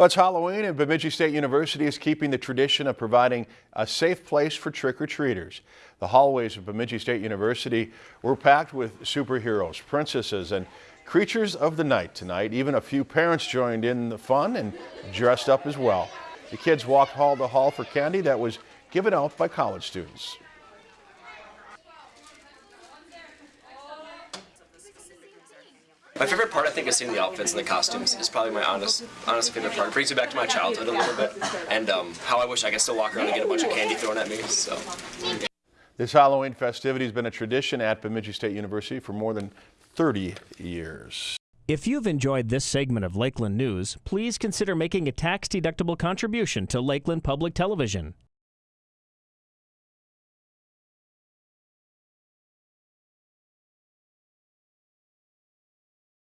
Well, it's Halloween and Bemidji State University is keeping the tradition of providing a safe place for trick-or-treaters. The hallways of Bemidji State University were packed with superheroes, princesses, and creatures of the night tonight. Even a few parents joined in the fun and dressed up as well. The kids walked hall to hall for candy that was given out by college students. My favorite part, I think, is seeing the outfits and the costumes. Is probably my honest, honest favorite part. It brings me back to my childhood a little bit, and um, how I wish I could still walk around and get a bunch of candy thrown at me. So. This Halloween festivity has been a tradition at Bemidji State University for more than 30 years. If you've enjoyed this segment of Lakeland News, please consider making a tax-deductible contribution to Lakeland Public Television.